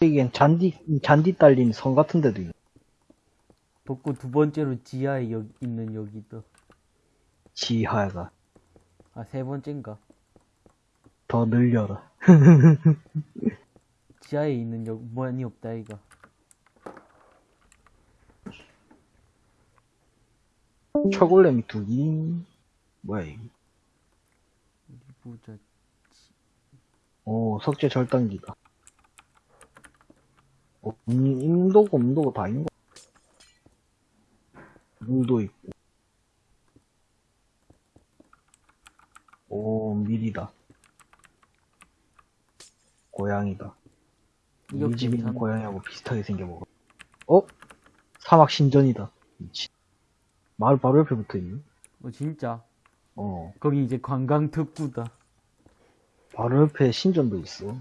이게 잔디, 잔디 딸린 성 같은 데도 있네. 덕구 두 번째로 지하에 여, 있는 여기도. 지하가. 아, 세 번째인가? 더 늘려라. 지하에 있는 여, 뭐니 없다, 이가. 철골렘이 두 개. 뭐야. 어디 보자. 오, 석재 절단기다. 음, 임도고, 음도고 다 있는 거. 물도 있고. 오, 밀이다. 고양이다. 우리 집 있는. 고양이하고 비슷하게 생겨먹어. 어? 사막 신전이다. 미친. 마을 바로 옆에 붙어 있네. 어, 진짜. 어, 거기 이제 관광 특구다. 바로 옆에 신전도 있어. 어,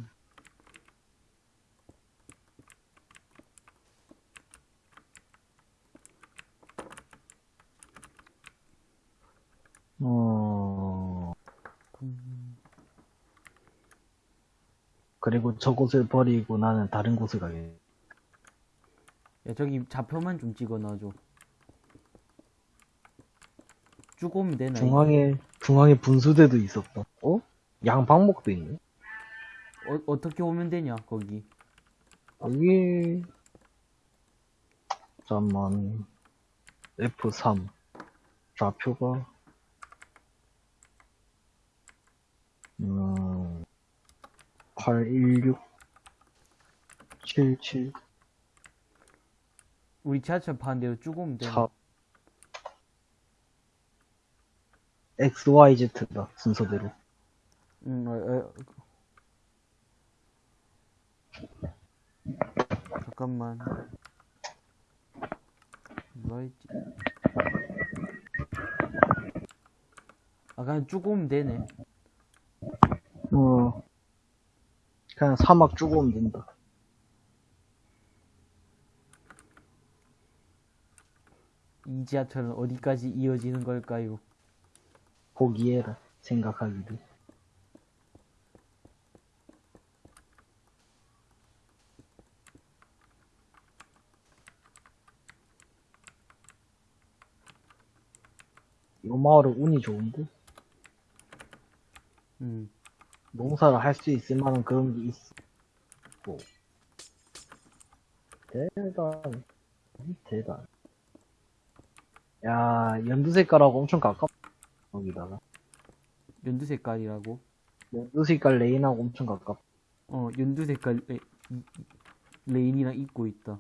그리고 저곳을 버리고 나는 다른 곳을 가게. 야, 저기 좌표만 좀 찍어 놔줘. 쭉 오면 되나? 중앙에, 중앙에 분수대도 있었다. 어? 양방목도 있네. 어, 어떻게 오면 되냐, 거기. 여기, 잠만, F3. 좌표가, 음, 816, 77, 우리 지하철 파는 대로 쭉 오면 되나? 4, XYZ다, 순서대로. 응, 어, 어. 잠깐만. 뭐였지? 아, 그냥 쭉 오면 되네. 어, 그냥 사막 쭉 오면 된다. 이 지하철은 어디까지 이어지는 걸까요? 포기해라, 생각하기를. 이 마을은 운이 좋은데? 음. 농사를 할 수 있을 만한 그런 게 있어. 뭐. 대단. 대단. 야, 연두 색깔하고 엄청 가깝, 거기다가. 연두 색깔이라고? 연두 색깔 레인하고 엄청 가깝. 어, 연두 색깔 레, 레인이랑 입고 있다.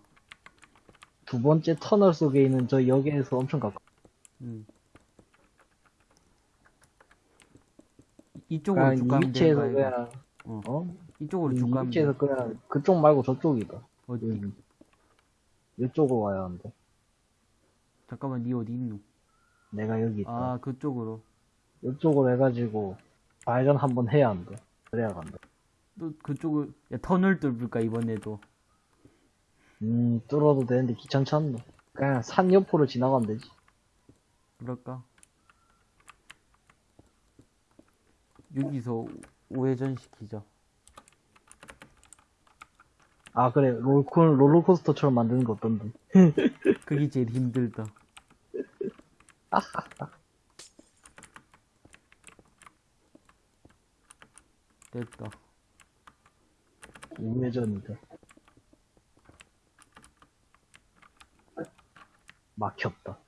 두 번째 터널 속에 있는 저 역에서 엄청 가깝. 음. 이쪽으로 쭉이 가면 위치에서 되는 거야. 그냥, 어. 어? 이쪽으로 이쭉 가면 돼. 위치에서 그냥 그쪽 말고 저쪽이다. 어디? 여기. 이쪽으로 와야 한다. 잠깐만, 니 어디 있노? 내가 여기 있다. 아, 그쪽으로. 이쪽으로 해가지고 발전 한번 해야 한다. 그래야 간다. 또 그쪽을, 야, 터널 뚫을까, 이번에도. 음, 뚫어도 되는데 귀찮지 않나? 그냥 산 옆으로 지나가면 되지. 그럴까? 여기서 우회전 시키자. 아, 그래. 롤콘, 롤러코스터처럼 만드는 거 어떤데? 그게 제일 힘들다. 됐다. 우회전이다. 막혔다.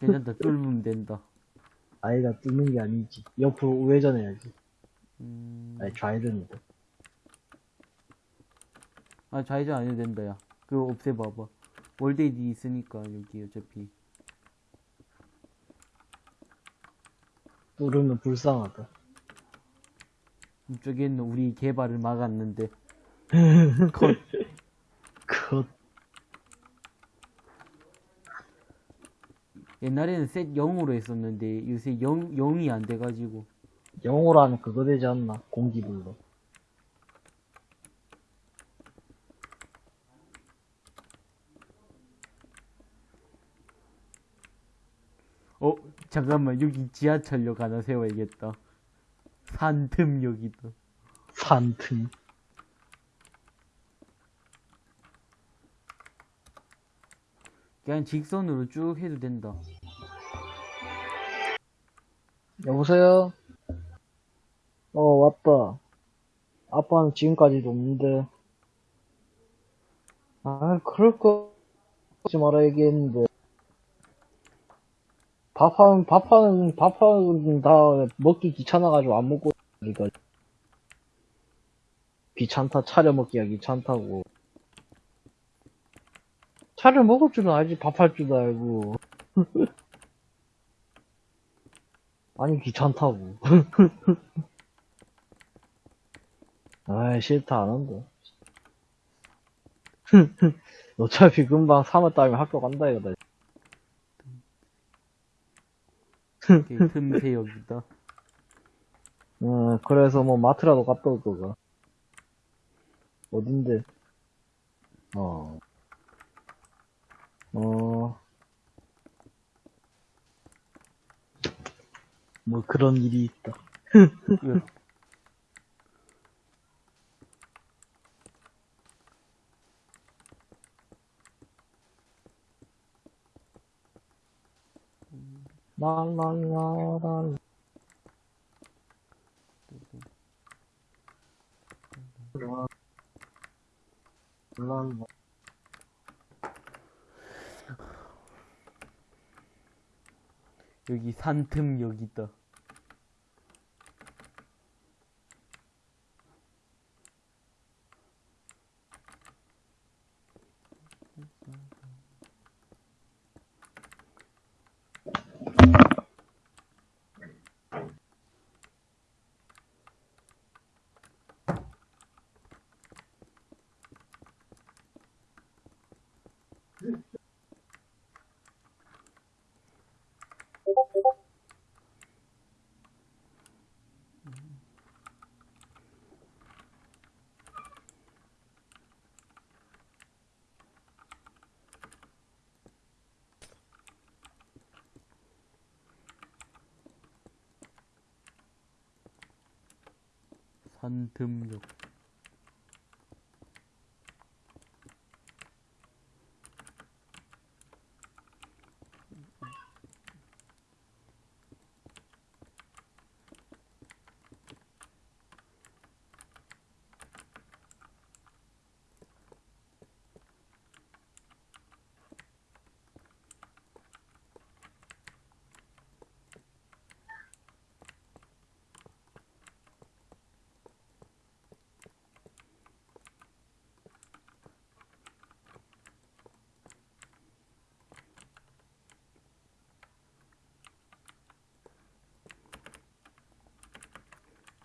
괜찮다. 뚫으면 된다. 아이가 뚫는 게 아니지. 옆으로 우회전 해야지. 음... 아니, 좌회전이다. 아, 좌회전 안 해도 된다, 야. 그거 없애봐봐. 월데이디 있으니까, 여기 어차피. 뚫으면 불쌍하다. 이쪽에는 우리 개발을 막았는데. 컷. 컷. 옛날에는 셋 0으로 했었는데, 요새 0, 0이 안 돼가지고. 영어로 하면 그거 되지 않나? 공기불로. 어, 잠깐만, 여기 지하철역 하나 세워야겠다. 산틈역이다. 산틈. 그냥 직선으로 쭉 해도 된다. 여보세요? 어, 왔다. 아빠는 지금까지도 없는데. 아, 그럴 거, 하지 마라 얘기했는데. 밥하는, 밥하는, 밥하는 다 먹기 귀찮아가지고 안 먹고. 귀찮다, 차려 먹기가 귀찮다고. 차려 먹을 줄은 알지, 밥할 줄도 알고. 아니, 귀찮다고. 아이, 싫다, 안 한다. 어차피 금방 3월 달이면 학교 간다, 이거다. 틈새 여기다. 어, 그래서 뭐 마트라도 갔다 올 거가. 어딘데? 어. 어. 뭐 그런 일이 있다. 예. 랄랄라랄. 랄라. 여기 산틈 여기 있다. 산틈역.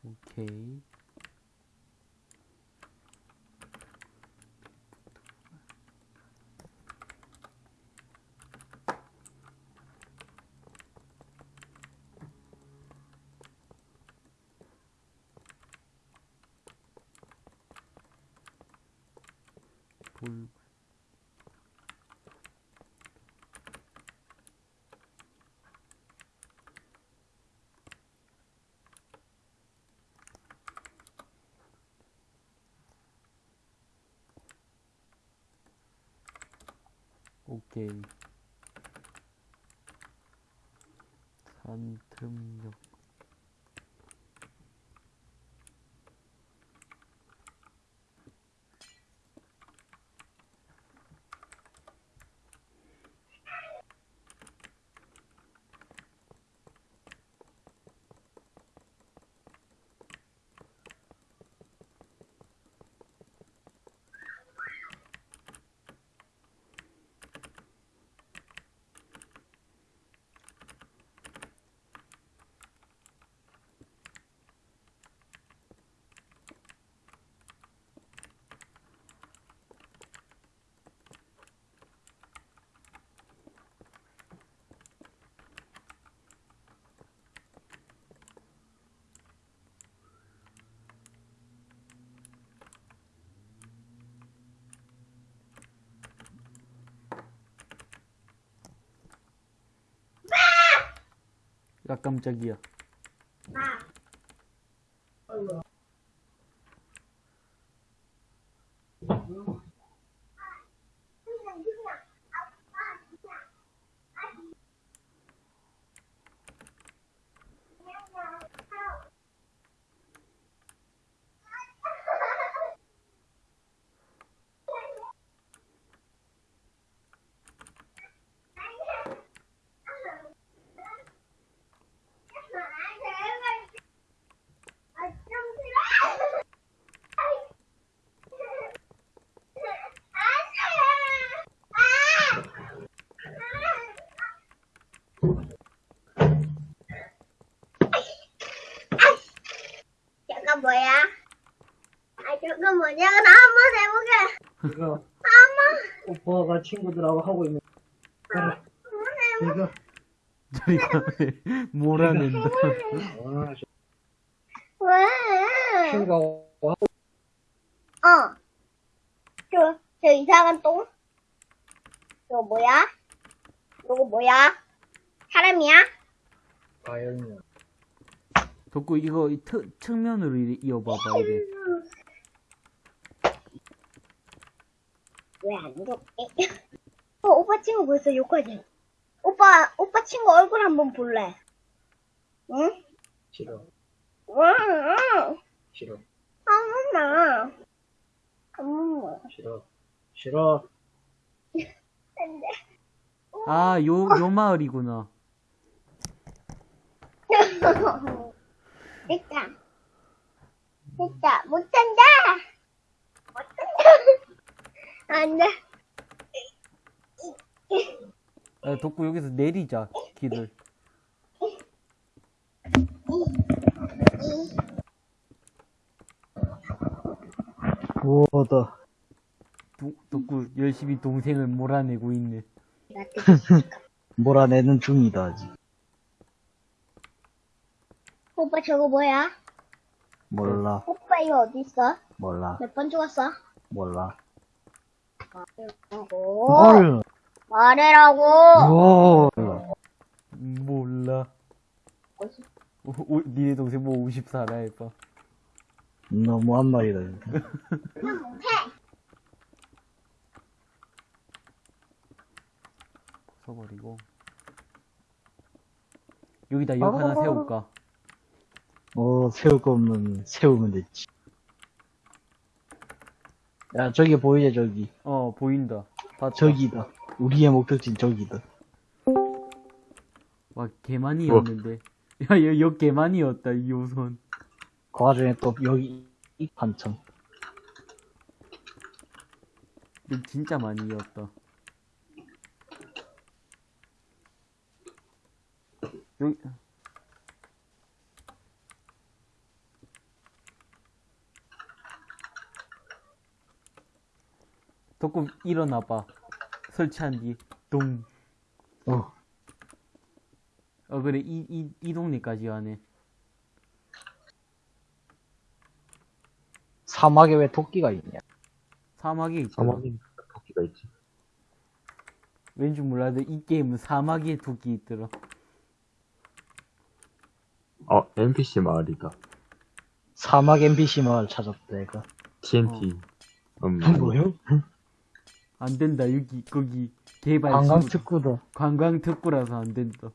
오케이. 돌 오 रकम चगिया 야 깜짝이야. 이거 오빠가 친구들하고 하고 있는 그래 이거 저리가 몰아낸다. 아, 저 왜? 친구하고 하고 어. 저, 저 이상한 똥? 저거 뭐야? 저거 뭐야? 사람이야? 과연이야 덕구 이거 이 트, 측면으로 이- 이어봐봐 이래. 왜안 좋게? 어, 오빠 친구 벌써 욕하지? 오빠, 오빠 친구 얼굴 한번 볼래? 응? 싫어 응, 응. 싫어 한 번만. 한 번만. 싫어 싫어 안 돼. 아, 요, 요 마을이구나. 됐다. 됐다. 못한다. 안 돼. 야, 덕구 여기서 내리자, 길을. 우와다. 도, 덕구 열심히 동생을 몰아내고 있네. 몰아내는 중이다, 아직. 오빠 저거 뭐야? 몰라, 오빠 이거 어디 있어? 몰라, 몇 번 죽었어? 몰라. 헐! 말해라고. 헐! 몰라. 오, 오, 니네 동생 뭐 54라 해봐. 너무 한 말이다, 진짜. 그냥 못해. 써버리고. 여기다 역 하나 세울까? 어, 세울 거 없는, 세우면 됐지. 야, 저기 보이지, 저기. 어, 보인다. 봤다. 저기다. 우리의 목적지는 저기다. 와, 개만이었는데. 야, 여, 역 개만이었다, 이 호선. 그 와중에 또 여기, 이 판청. 역 진짜 많이였다. 여기, 덕구 일어나봐. 설치한 뒤, 동. 어, 어, 그래, 이, 이, 이 동네까지 하네. 사막에 왜 토끼가 있냐? 사막에 있더라. 사막에 토끼가 있지. 왠지 몰라도 이 게임은 사막에 토끼 있더라. 어, NPC 마을이다. 사막 NPC 마을 찾았다, 내가. TNT. 음, 뭐요? 안 된다, 여기, 거기, 개발. 관광 특구다. 관광 특구라서 안 된다.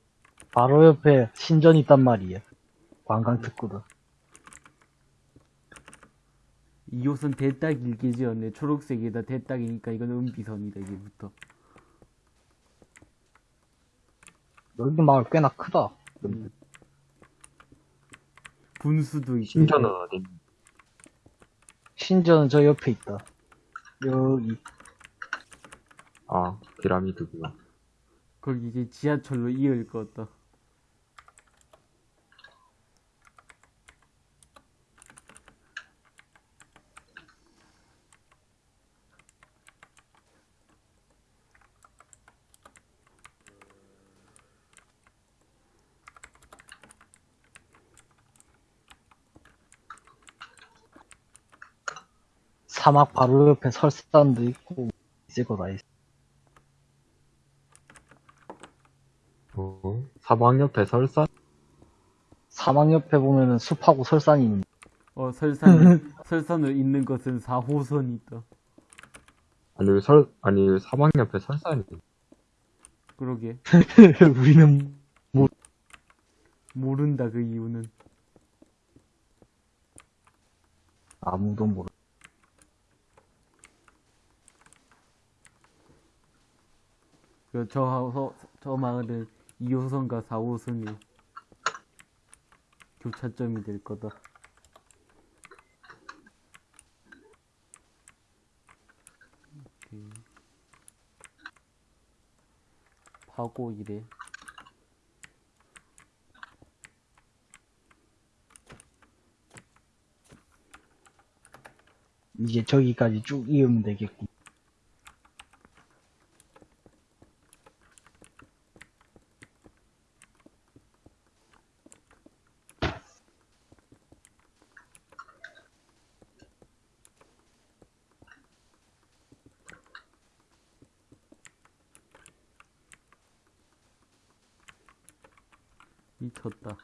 바로 옆에 신전 있단 말이야. 관광 특구다. 이 옷은 대딱 일게 지었네. 초록색에다 대딱이니까 이건 은비선이다, 이제부터. 여기 마을 꽤나 크다. 음. 분수도 있고. 신전은 어디? 신전은 저 옆에 있다. 여기. 아, 피라미드구나. 거기 이제 지하철로 이을 것 같다. 사막 바로 옆에 설산도 있고, 있을 거다 있어. 어, 사막 옆에 설산? 사막 옆에 보면은 숲하고 설산이 있는데. 어, 설산, 설산을 잇는 것은 4호선이다. 아니, 왜 설, 아니, 왜 사막 옆에 설산이 있지? 그러게. 우리는 모른다, 그 이유는. 아무도 모르. 그, 저, 호- 저 마을은 2호선과 4호선이 교차점이 될 거다. 파고 이래. 이제 저기까지 쭉 이으면 되겠고. 미쳤다.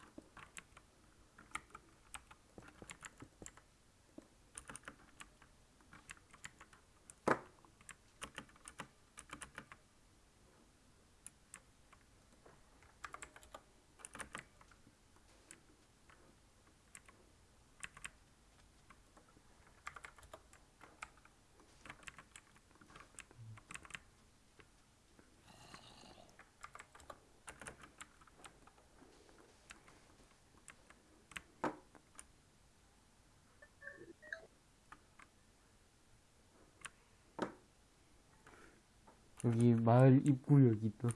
여기 마을 입구역 있다.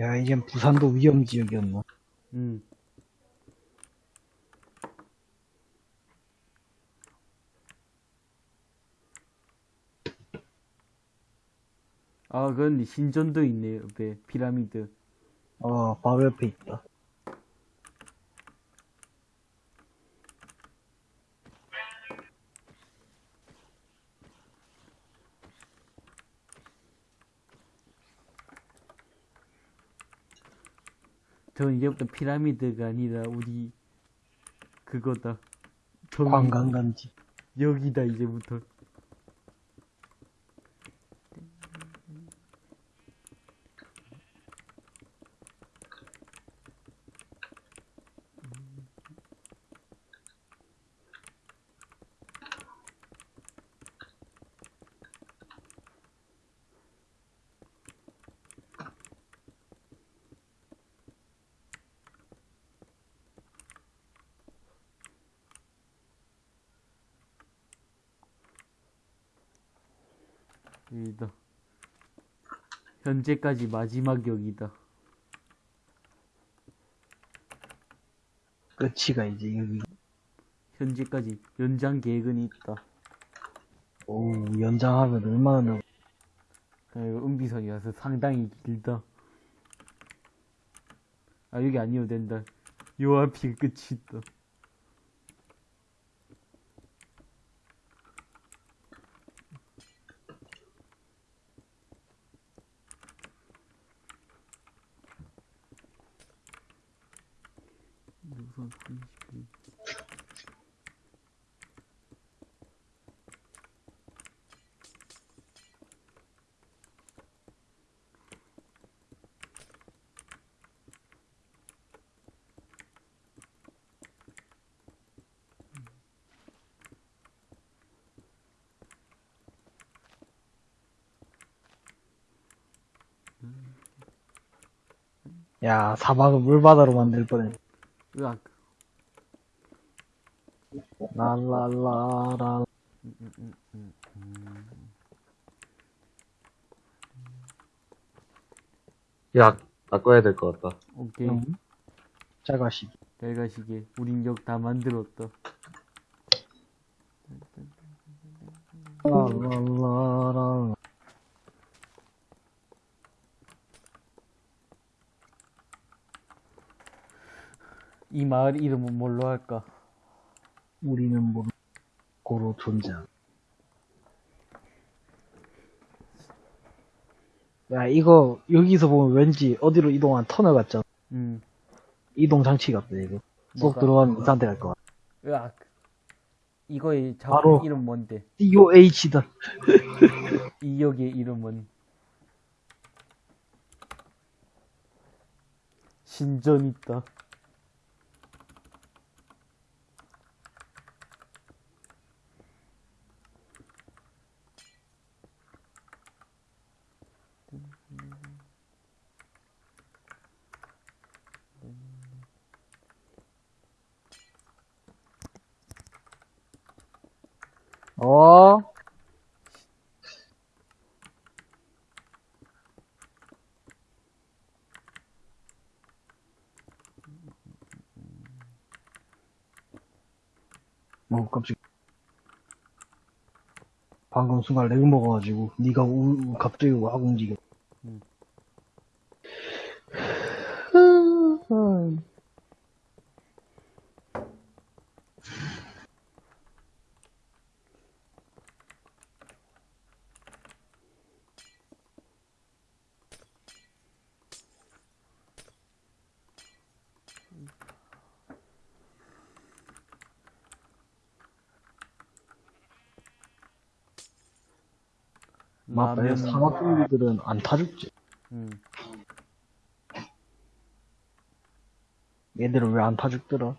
야, 이젠 부산도 위험 지역이었나? 음. 아, 근데 신전도 있네, 옆에. 피라미드. 어, 바로 옆에 있다. 전 이제부터 피라미드가 아니라 우리 그거다. 저기 관광감지. 여기다 이제부터. 여기다. 현재까지 마지막 역이다. 끝이가 이제 여기. 현재까지 연장 계획은 있다. 오, 연장하면 얼마나 넓... 아, 이거 은비선이라서 상당히 길다. 아, 여기 아니어도 된다. 요 앞이 끝이 있다. 우선 30분. 야, 사막을 물바다로 만들 뻔했. 으악. 랄랄라라. 야, 바꿔야 될 것 같다. 오케이. 응? 짜가시. 잘 가시게. 우린 역 다 만들었다. 랄랄라라. 이 마을 이름은 뭘로 할까? 우리는 뭐, 고로 존재한. 야, 이거, 여기서 보면 왠지 어디로 이동한 터널 같잖아. 음. 이동 장치 같다, 이거. 쏙 뭐가? 들어가면 이 상태 갈것 같아. 으악. 이거의. 작품 이름 뭔데? DOH다. 이 역의 이름은 신전 있다. 어? 뭐 깜짝 방금 순간 렉 먹어가지고 네가 우, 우- 갑자기 확 움직여 음. 맞다 라면 상어뚱이들은 안 타죽지. 음. 얘들은 왜 안 타죽더라?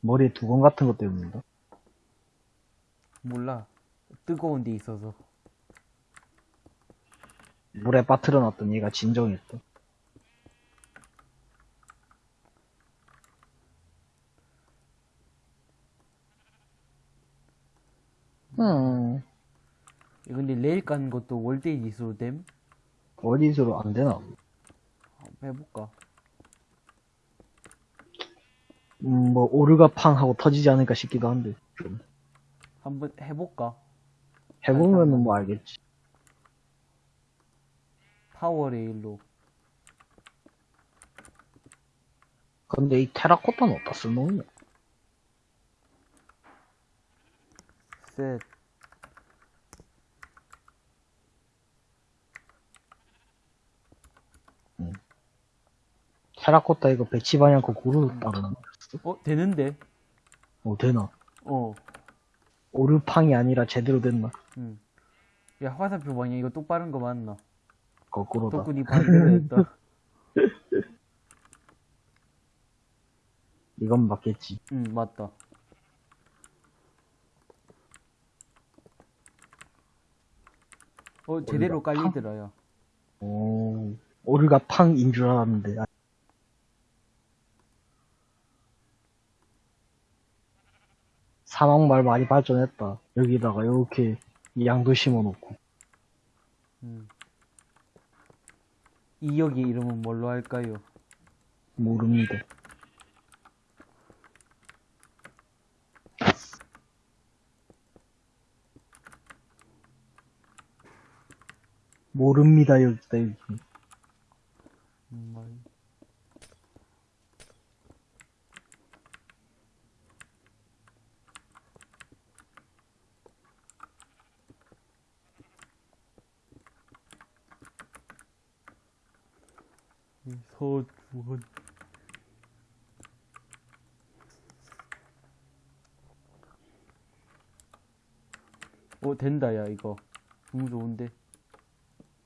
머리에 두건 같은 것 때문인가? 몰라. 뜨거운 데 있어서. 물에 빠뜨려 놨더니 얘가 진정했다. 음. 야, 근데 레일 까는 것도 WorldEdit으로 됨? 어디서로 안 되나? 한번 해볼까? 음, 뭐 오류가 팡 하고 터지지 않을까 싶기도 한데 좀. 한번 해볼까? 해보면은 뭐 알겠지. 파워 레일로. 근데 이 테라코타는 어디다 쓸모있냐 셋 테라코타 이거 배치 방향코 고루 거 어? 되는데? 어 되나 어 오르팡이 아니라 제대로 됐나 음. 야 화살표 방향 이거 똑바른 거 맞나? 거꾸로다 덕분이 반대로 했다 이건 맞겠지 응 맞다 어 제대로 어디가? 깔리더라 야오 오르가 팡인 줄 알았는데 사막말 많이 발전했다 여기다가 이렇게 양도 심어놓고 음. 이 역의 이름은 뭘로 할까요? 모릅니다 모릅니다 여기 다 여기 음, 말- 이 서주원 오 된다 야 이거. 너무 좋은데?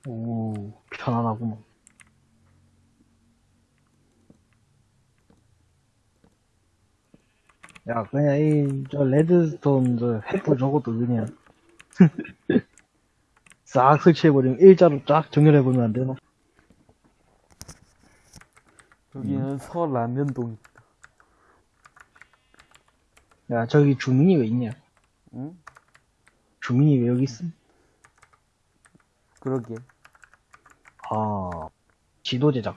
오 편안하구만. 야 그냥 이 저 레드스톤 저 횃불 저것도 그냥. 싹 설치해버리면 일자로 쫙 정렬해보면 안 되나? 여기는 서라면동 야 저기 주민이 왜 있냐? 응? 주민이 왜 여기 있음? 그러게 아 지도 제작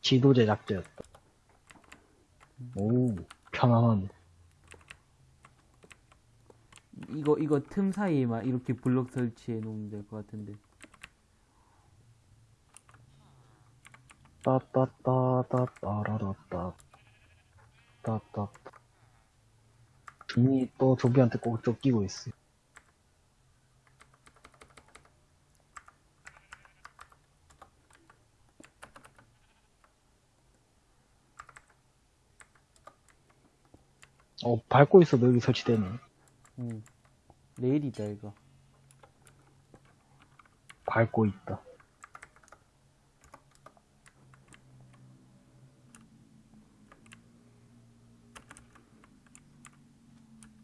지도 제작자였다 오 편안하네 이거 이거 틈 사이에만 이렇게 블럭 설치해 놓으면 될 것 같은데. 따따따따따라라따 따따. 주민이 또 조비한테 꼭 쫓기고 있어. 어 밟고 있어도 여기 설치되네. 응 레일이다 이거. 밟고 있다.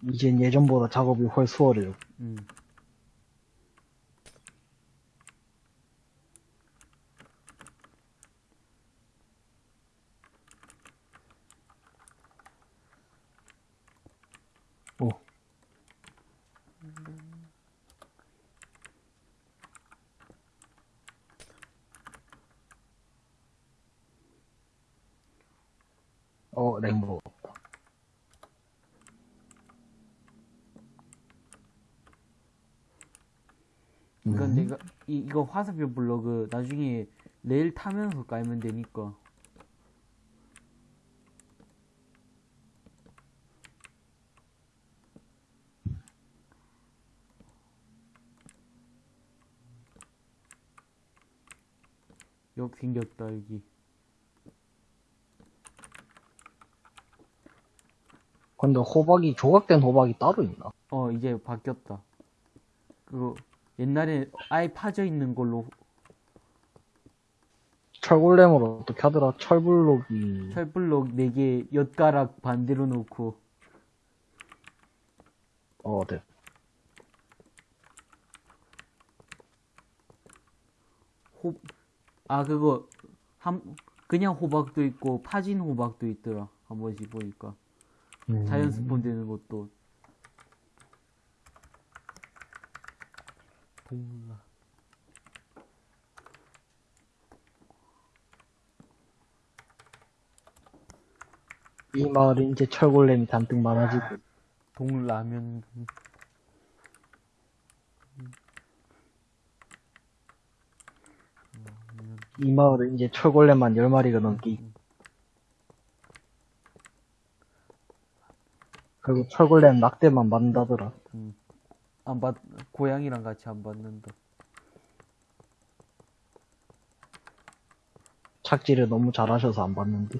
이젠 예전보다 작업이 훨 수월해요 응 어, 랭보. 이건 음. 내가 이, 이거 화살표 블럭을 나중에 레일 타면서 깔면 되니까. 여기 생겼다 여기. 근데 호박이, 조각된 호박이 따로 있나? 어 이제 바뀌었다. 그거 옛날에 아예 파져 있는 걸로 철골렘으로 어떻게 하더라? 철블록이. 철블럭 4개 엿가락 반대로 놓고 어, 네. 호, 아, 그거, 한, 그냥 호박도 있고, 파진 호박도 있더라. 한 번씩 보니까. 음. 자연 스폰 되는 것도. 동라. 이 마을에 이제 철골렘이 잔뜩 많아지고. 동라면. 이 마을에 이제 철골렘만 10마리가 넘게 있고. 그리고 철골렘 낙대만 만다더라. 안 받, 고양이랑 같이 안 받는다. 착지를 너무 잘하셔서 안 봤는데.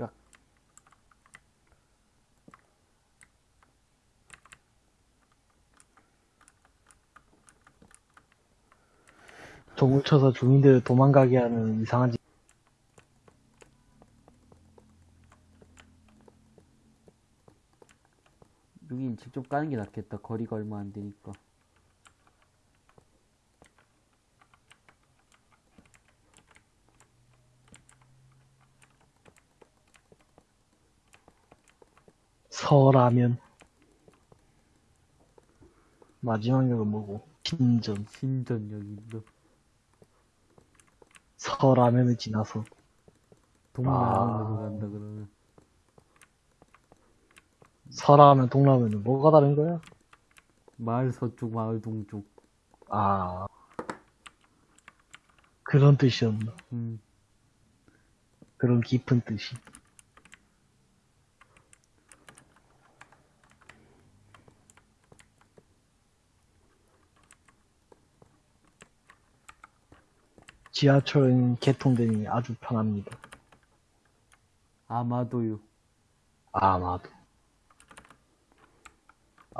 야. 종을 쳐서 주민들 도망가게 하는 이상한 짓. 여긴 직접 까는 게 낫겠다. 거리가 얼마 안 되니까. 서라면. 마지막 역은 뭐고? 신전. 신전 여기도. 서라면을 지나서. 동라면으로 아. 간다 그러면. 서라면 동라면은 뭐가 다른 거야? 마을 서쪽, 마을 동쪽. 아. 그런 뜻이었나? 음. 그런 깊은 뜻이. 지하철은 개통되니 아주 편합니다. 아마도요. 아마도.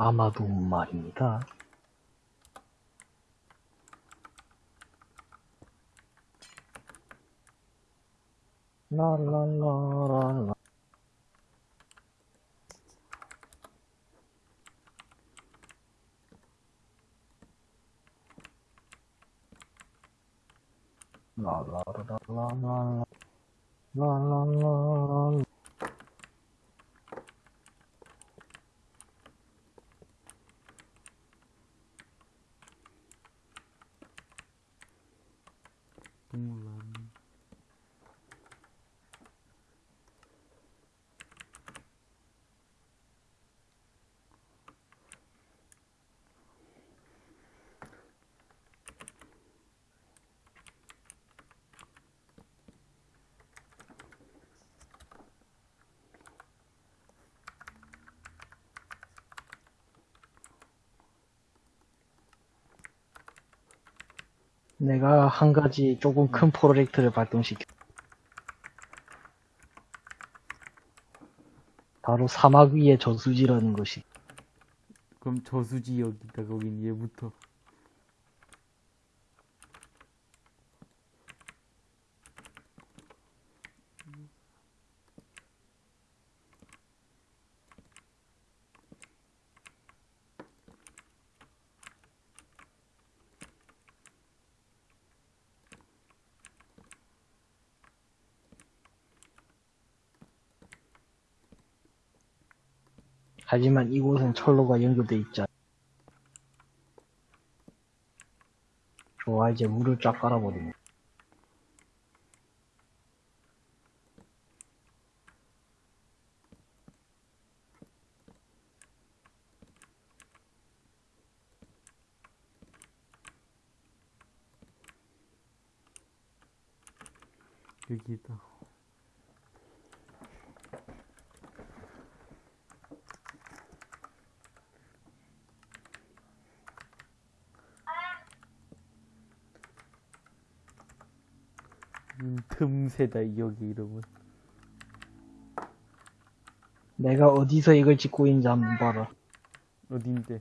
아마도 말입니다. 라라라라라. 라라라라라라. 라라라라. 내가 한 가지 조금 큰 프로젝트를 발동시켜. 바로 사막 위의 저수지라는 것이. 그럼 저수지 여기다 거긴 얘부터. 하지만 이곳은 철로가 연결돼 않 좋아, 이제 물을 쫙 깔아버리네. 여기다. 음, 틈새다 여기 이름은. 내가 어디서 이걸 짓고 있는지 한번 봐라. 어딘데?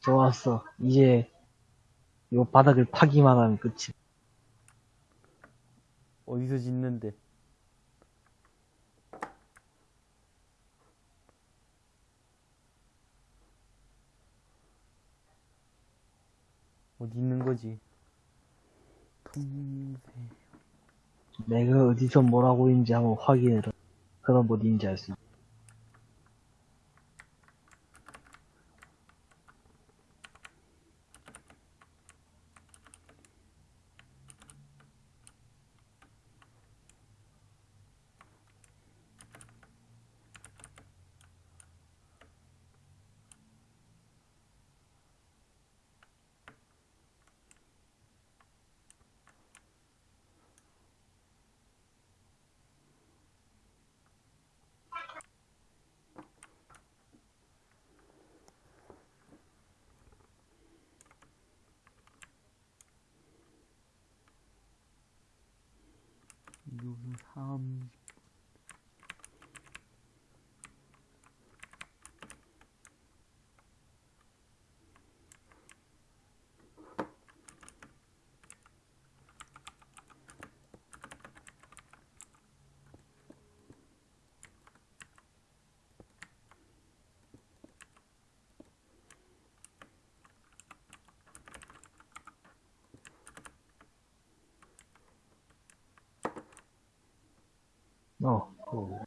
좋았어. 이제 요 바닥을 파기만 하면 끝이. 어디서 짓는데? 어디 있는 거지? 틈새. 내가 어디서 뭘 하고 있는지 한번 확인해라. 그럼 어디인지 알 수 있어. 이거는 3 어. 어.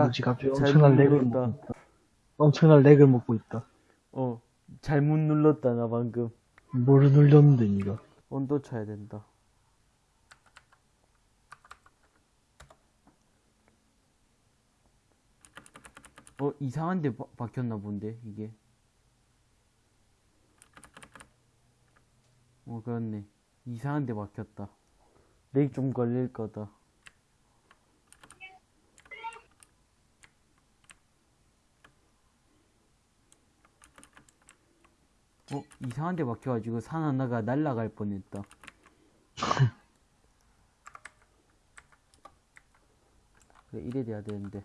야, 뭐지 갑자기 잘못 엄청난 렉을. 먹고 있다. 엄청난 렉을 먹고 있다. 어, 잘못 눌렀다, 나 방금. 뭘 눌렸는데 니가? 온도 쳐야 된다. 어, 이상한 데 바, 박혔나 본데, 이게. 어, 그렇네. 이상한 데 박혔다. 렉 좀 걸릴 거다. 어, 이상한 데 박혀가지고 산 하나가 날아갈 뻔했다. 그래, 이래 돼야 되는데.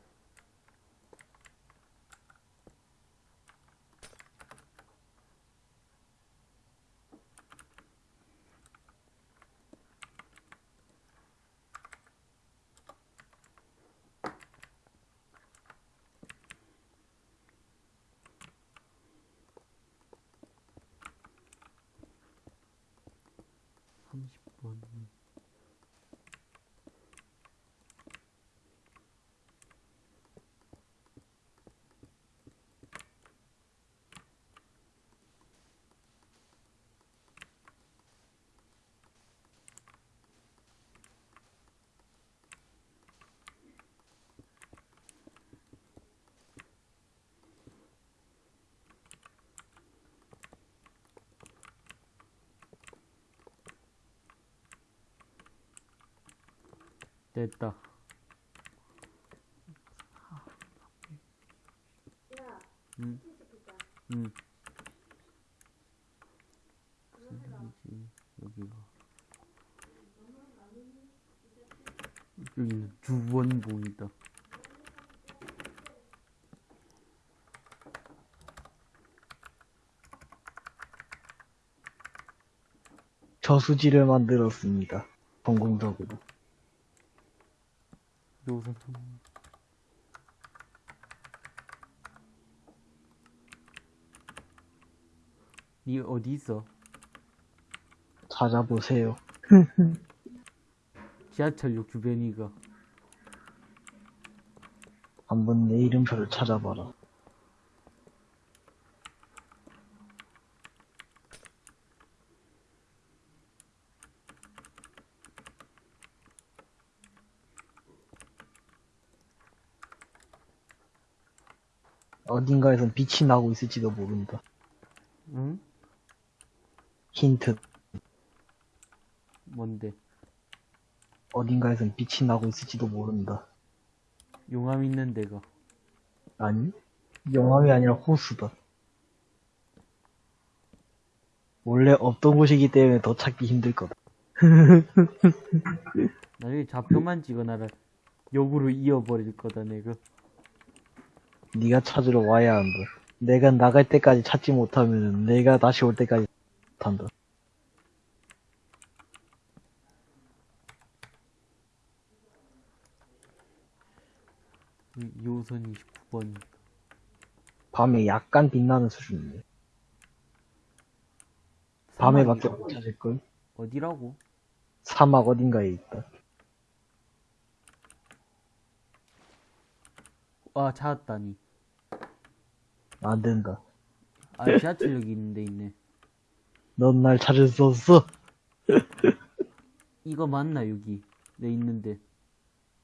삼십 번 됐다. 응. 응. 여기가. 여기는 주원봉이다. 저수지를 만들었습니다. 성공적으로. 요즘 니 어디 있어? 찾아보세요. 지하철역 주변이가. 한번 내 이름표를 찾아봐라. 어딘가에선 빛이 나고 있을지도 모른다. 응? 힌트. 뭔데? 어딘가에선 빛이 나고 있을지도 모른다. 용암 있는 데가. 아니? 용암이 아니라 호수다. 원래 없던 곳이기 때문에 더 찾기 힘들 거다. 나중에 좌표만 찍어놔라. 역으로 이어버릴 거다, 내가. 네가 찾으러 와야 한다. 내가 나갈 때까지 찾지 못하면 내가 다시 올 때까지 못한다. 이 2호선 29번. 밤에 약간 빛나는 수준인데. 밤에 밖에 못 찾을걸? 어디라고? 사막 어딘가에 있다. 아, 찾았다니. 안 된다. 아, 지하철역이 있는데 있네. 넌 날 찾을 수 없어. 이거 맞나, 여기? 내 있는데.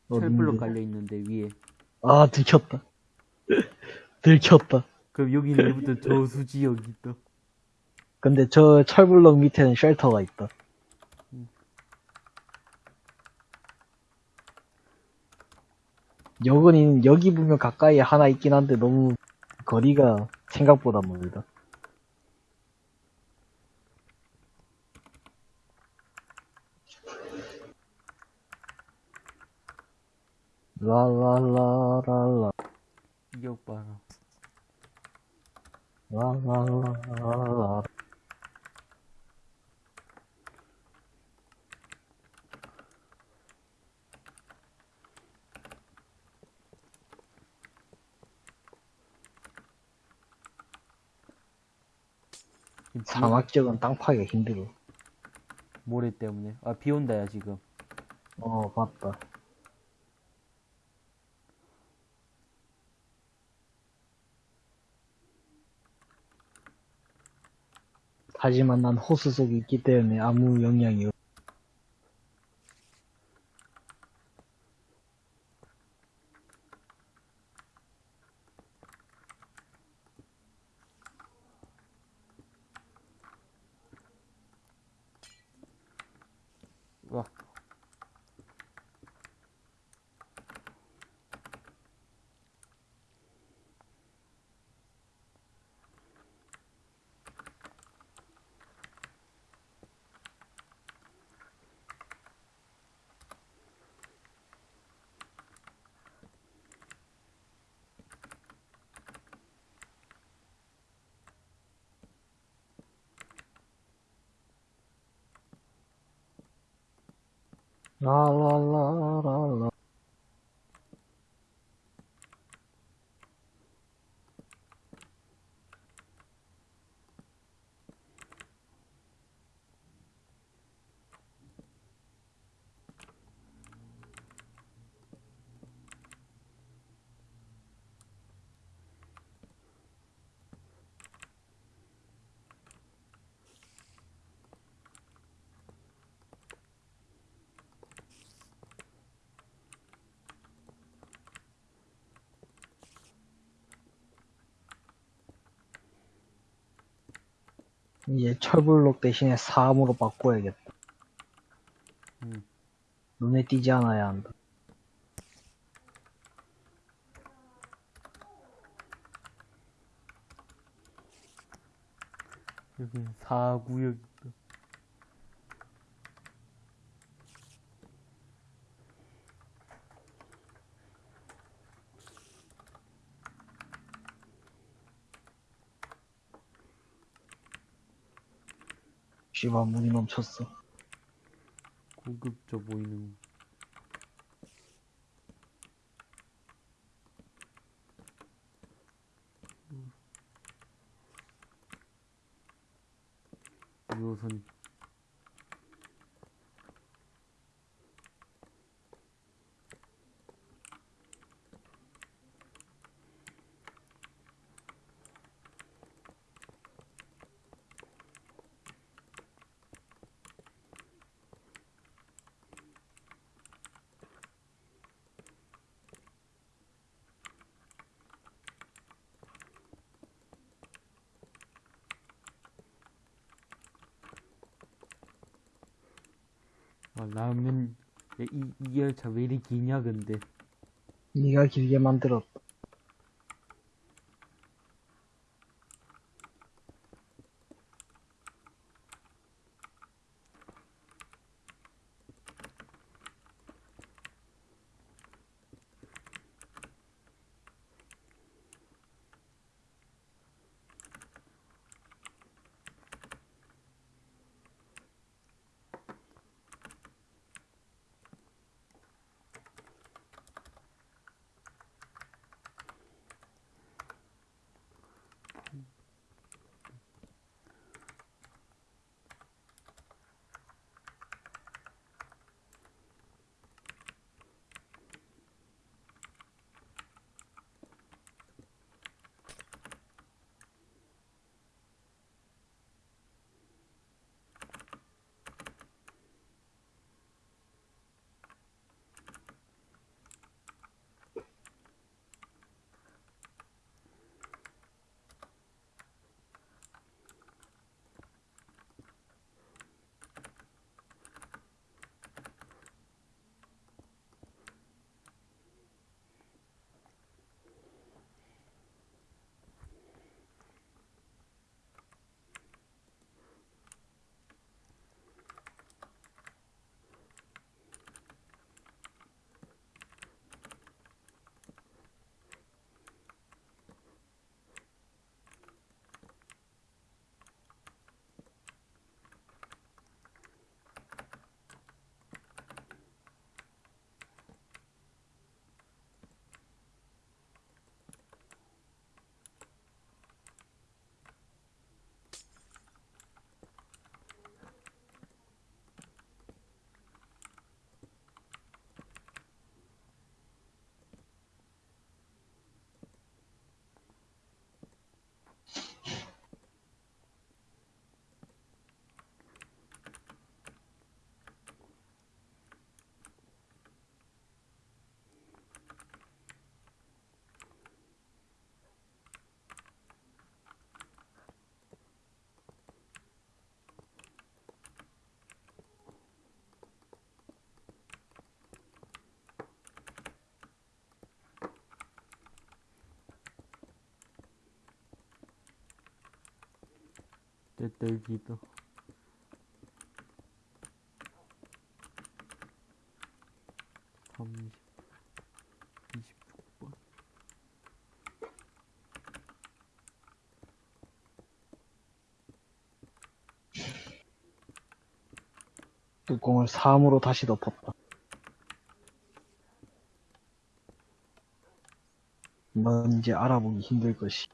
어딘데? 철블럭 깔려 있는데, 위에. 아, 들켰다. 들켰다. 그럼 여기는 이부터 저수지역이 있다. 근데 저 철블럭 밑에는 쉘터가 있다. 여긴, 여기 보면 가까이에 하나 있긴 한데 너무 거리가 생각보다 멀다. 라라라라라 이격 봐라. 라라라라라 사막 지역은 땅 파기가 힘들어. 모래 때문에. 아, 비 온다, 야, 지금. 어, 맞다. 하지만 난 호수 속에 있기 때문에 아무 영향이 哇 없. 와. 라라라라라. 이제 철블록 대신에 사암으로 바꿔야겠다. 음. 눈에 띄지 않아야 한다. 여기 사구역 있다. 씨발 물이 넘쳤어. 고급져 보이는. 와, 야, 이, 이 열차 왜 이리 기냐, 근데. 네가 길게 만들었다. 됐다, 여기다. 삼십, 이십육 번. 뚜껑을 3으로 다시 덮었다. 넌 이제 알아보기 힘들 것이.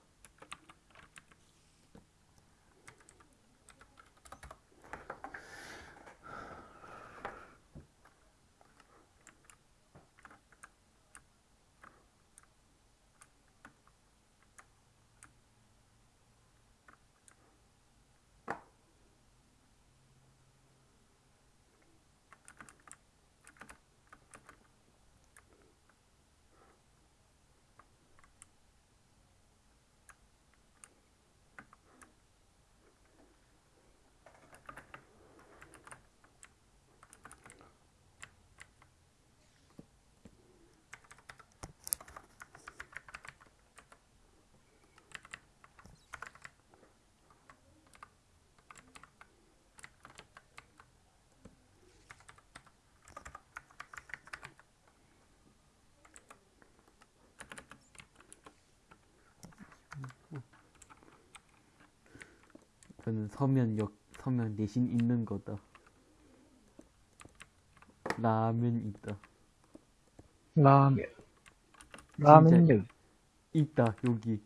저는 서면 역, 서면 대신 있는 거다. 라면 있다. 라면. 라면. 있다, 여기.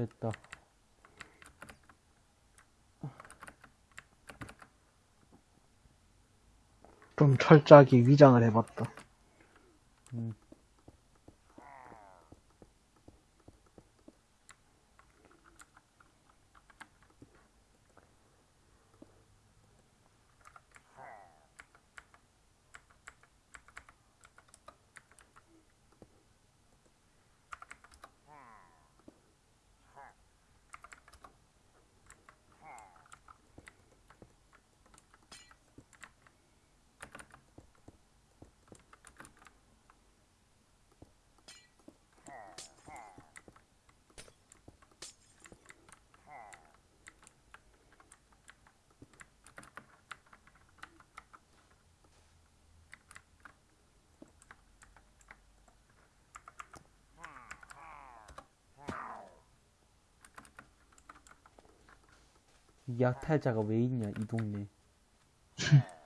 됐다. 좀 철저하게 위장을 해봤다. 음. 이 약탈자가 왜 있냐, 이 동네.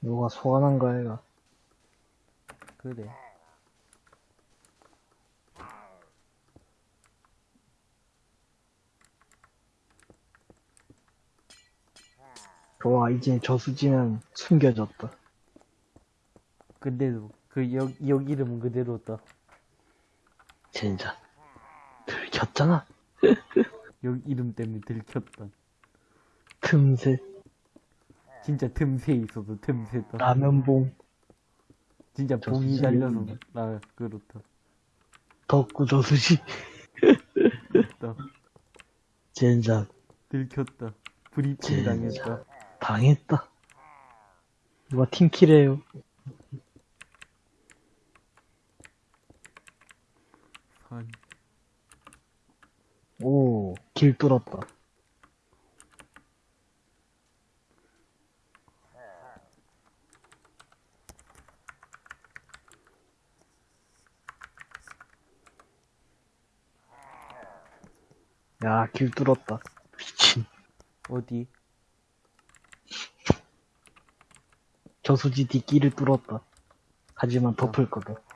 누가 소환한 거야, 이거. 그래. 좋아, 이제 저수지는 숨겨졌다. 근데도, 그, 여, 역 이름은 그대로다. 젠장. 들켰잖아. 역 이름 때문에 들켰다. 틈새, 진짜 틈새 있어도 틈새다. 라면봉, 진짜 저 봉이 이름인데. 나, 그렇다. 덕구 저수지. 나, 젠장. 들켰다. 브리핑 진짜. 당했다. 당했다. 누가 팀킬해요. 산. 오, 길 뚫었다. 야, 길 뚫었다. 미친. 어디? 저수지 뒷길을 뚫었다. 하지만 덮을 거다.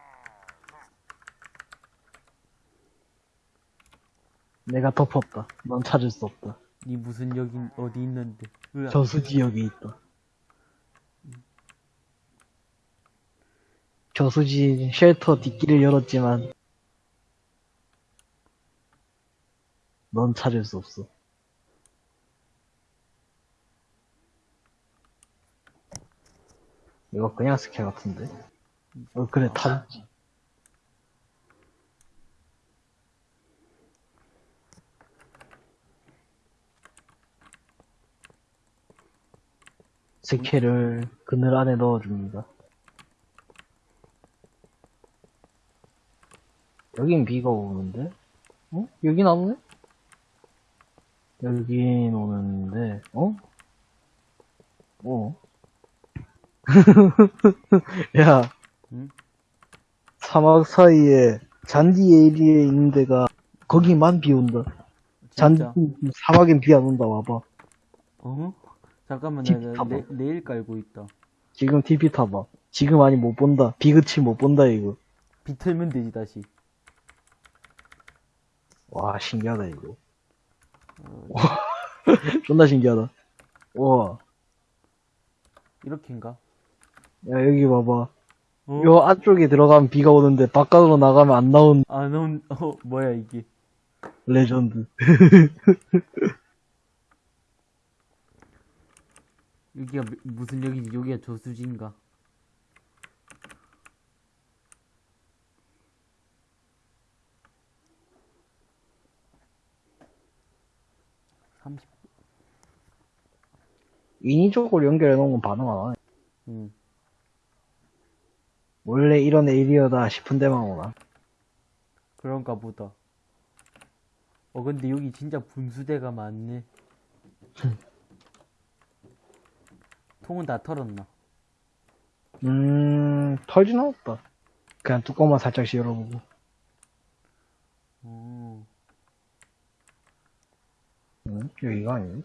내가 덮었다. 넌 찾을 수 없다. 니 무슨 역이 어디 있는데? 으아. 저수지 여기 있다. 저수지 쉘터 뒷길을 열었지만 넌 찾을 수 없어. 이거 그냥 스킬 같은데? 어 그래 타. 스킬을 그늘 안에 넣어줍니다. 여긴 비가 오는데? 어? 여긴 안 오네? 여긴 오는데, 어? 어? 야, 응? 사막 사이에 잔디 에리에 있는 데가 거기만 비 온다. 잔 진짜? 사막엔 비 안 온다 와봐. 어? 잠깐만, 팁 나, 나. 내, 내일 깔고 있다. 지금 TV 타봐. 지금 아니 못 본다. 비 그치 못 본다 이거. 비틀면 되지, 다시. 와 신기하다 이거. 어, 존나 신기하다. 와, 이렇게인가? 야 여기 봐봐. 어? 요 안쪽에 들어가면 비가 오는데 바깥으로 나가면 안 나온 아, 넌, 어, 뭐야, 이게. 레전드. 여기가 미- 무슨 역이지? 여기가 저수지인가? 삼십, 인위적으로 연결해 놓은 건 반응 안 하네. 응. 원래 이런 에리어다 싶은 데만 오나. 그런가 보다. 어, 근데 여기 진짜 분수대가 많네. 통은 다 털었나? 음, 털진 않았다. 그냥 뚜껑만 살짝씩 열어보고. 어, 음, 여기가 아니네.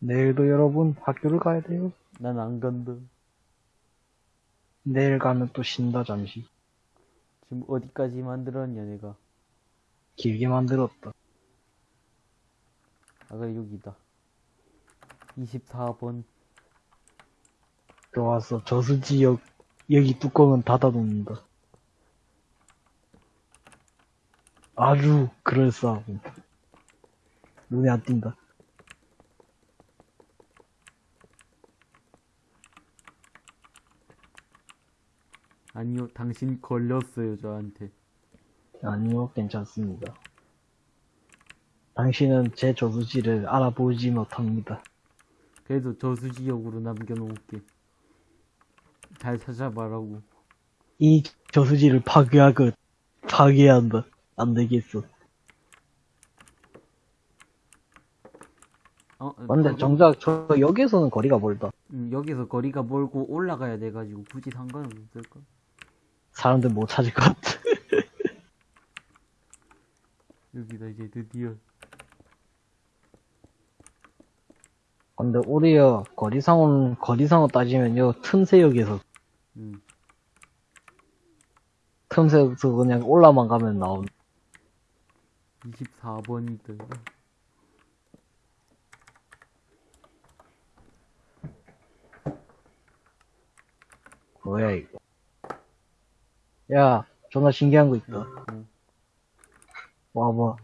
내일도 여러분 학교를 가야 돼요. 난 안 간다. 내일 가면 또 쉰다, 잠시. 지금 어디까지 만들었냐, 내가. 길게 만들었다. 아까 여기다. 24번. 좋았어. 저수지역, 여기 뚜껑은 닫아놓는다. 아주 그럴싸하고. 눈에 안 띈다. 아니요, 당신 걸렸어요, 저한테. 아니요, 괜찮습니다. 당신은 제 저수지를 알아보지 못합니다. 그래도 저수지역으로 남겨놓을게. 잘 찾아봐라고. 이 저수지를 파괴하고, 파괴해야 한다. 안 되겠어. 어, 근데 그거- 정작 저 여기에서는 거리가 멀다. 음, 여기서 거리가 멀고 올라가야 돼가지고 굳이 상관은 없을까? 사람들 못 찾을 것 같아. 여기다 이제 드디어. 근데 우리야 거리상은 거리상으로 따지면요 틈새역에서 음, 틈새역에서 그냥 올라만 가면 나온 24번이다. 뭐야 이거 야 존나 신기한 거 있다. 응. 와봐.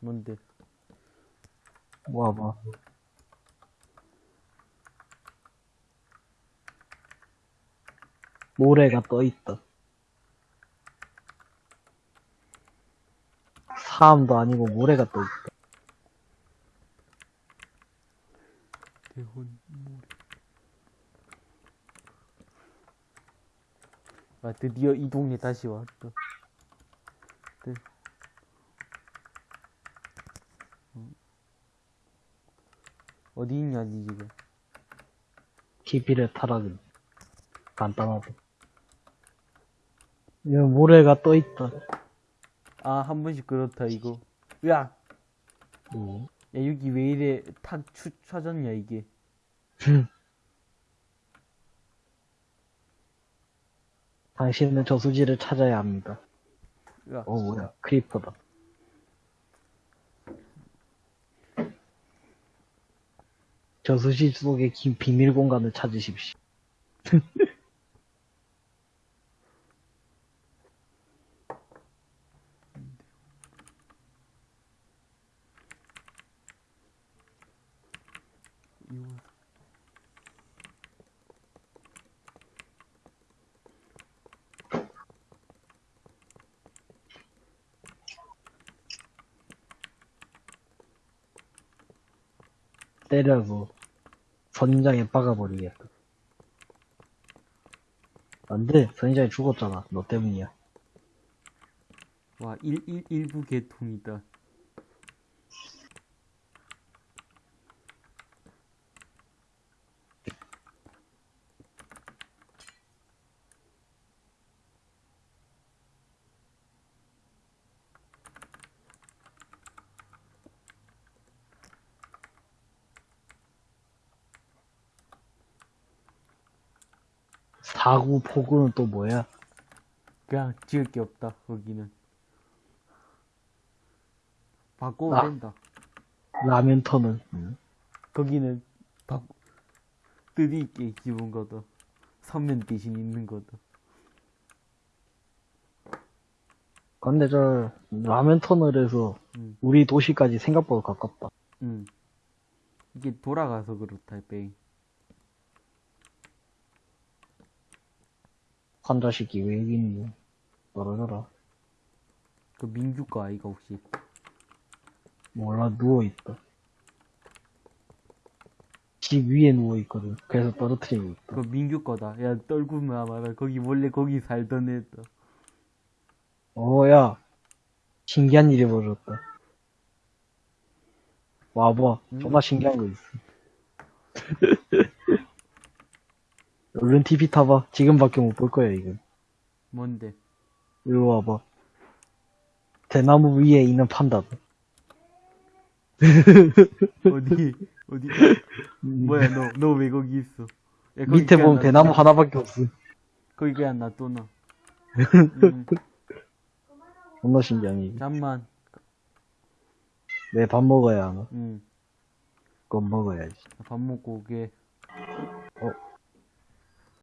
뭔데? 와봐. 모래가 떠 있다. 사암도 아니고 모래가 떠 있다. 대혼 모래. 아, 드디어 이 동네 다시 왔다. 드... 음. 어디 있냐지, 지금. TV를 타라는 간단하다 여기 모래가 떠 있다 아, 한 번씩 그렇다, 이거. 야! 음. 야, 여기 왜 이래 탁 추, 쳐졌냐, 이게. 당신은 저수지를 찾아야 합니다. 야, 어, 뭐야. 크리퍼다. 저수지 속의 긴 비밀 공간을 찾으십시오. 이거. 때려서 선인장에 박아버리겠다. 안 돼. 선인장이 죽었잖아. 너 때문이야. 와, 일, 일, 일부 개통이다. 사구 포구는 또 뭐야? 그냥 지을 게 없다, 거기는. 바꿔도 아. 된다. 라면 터는. 응. 거기는 바, 뜻이 있게 기본 거다. 선면 대신 있는 거다. 근데 저 라면 터널에서 음. 우리 도시까지 생각보다 가깝다. 응. 이게 돌아가서 그렇다, 뺑. 환자식이 왜 여기 있니? 떨어져라. 그 민규과 아이가 혹시. 몰라 누워있다. 집 위에 누워있거든. 그래서 떨어뜨리고 있다. 그 민규 거다. 야, 떨구마 마라. 거기 원래 거기 살던 애다. 어, 야. 신기한 일이 벌어졌다. 와봐. 음. 정말 신기한 거 있어. 얼른 TV 타봐. 지금밖에 못 볼 거야, 이거. 뭔데? 이리 와봐. 대나무 위에 있는 판다. 어디? 어디? 뭐야 너 너 왜 거기 있어? 야, 거기 밑에 보면 놔- 대나무 하나밖에 없음. 거기 그냥 놔둬놔. 음, 존나 신기하네. 이게. 잠만. 내 밥 먹어야 하나? 음, 그건 먹어야지. 밥 먹고 오게. 어,